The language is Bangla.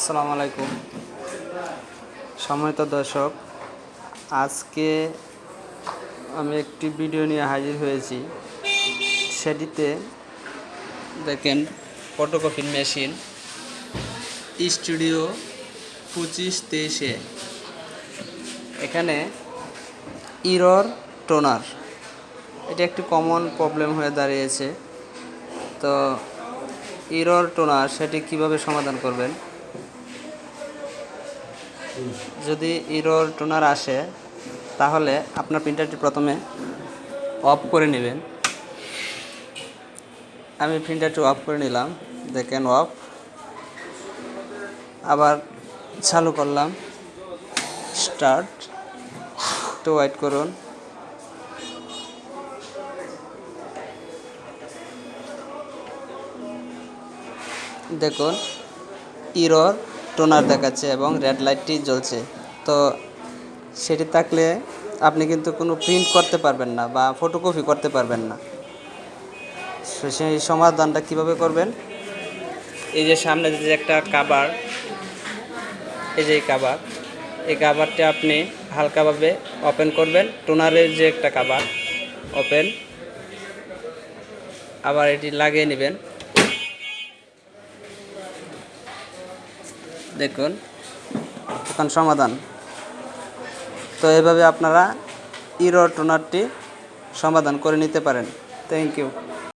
আসসালামু আলাইকুম। সম্মানিত দর্শক, আজকে আমি একটি ভিডিও নিয়ে হাজির হয়েছি। সেটিতে দেখেন ফটোকপি মেশিন স্টুডিও পঁচিশ তেইশে। এখানে ইরর টোনার এটা একটি কমন প্রবলেম হয়ে দাঁড়িয়েছে। তো ইরর টোনার সেটি কীভাবে সমাধান করবেন? যদি ইরোর টোনার আসে, তাহলে আপনার প্রিন্টারটি প্রথমে অফ করে নেবেন। আমি প্রিন্টারটি অফ করে নিলাম, দেখেন অফ আবার চালু করলাম স্টার্ট একটু ওয়েট করুন। দেখুন ইরর টোনার দেখাচ্ছে এবং রেড লাইটটি জ্বলছে। তো সেটি থাকলে আপনি কিন্তু কোনো প্রিন্ট করতে পারবেন না বা ফটোকপি করতে পারবেন না। সেই সমাধানটা কীভাবে করবেন? এই যে সামনে যে একটা কাবার এই যে কাবার এই কাবারটা আপনি হালকাভাবে ওপেন করবেন। টোনারের যে একটা কাবার ওপেন আবার এটি লাগিয়ে নেবেন। দেখুন এখন সমাধান। তো এভাবে আপনারা ইরো টোনারটি সমাধান করে নিতে পারেন। Thank you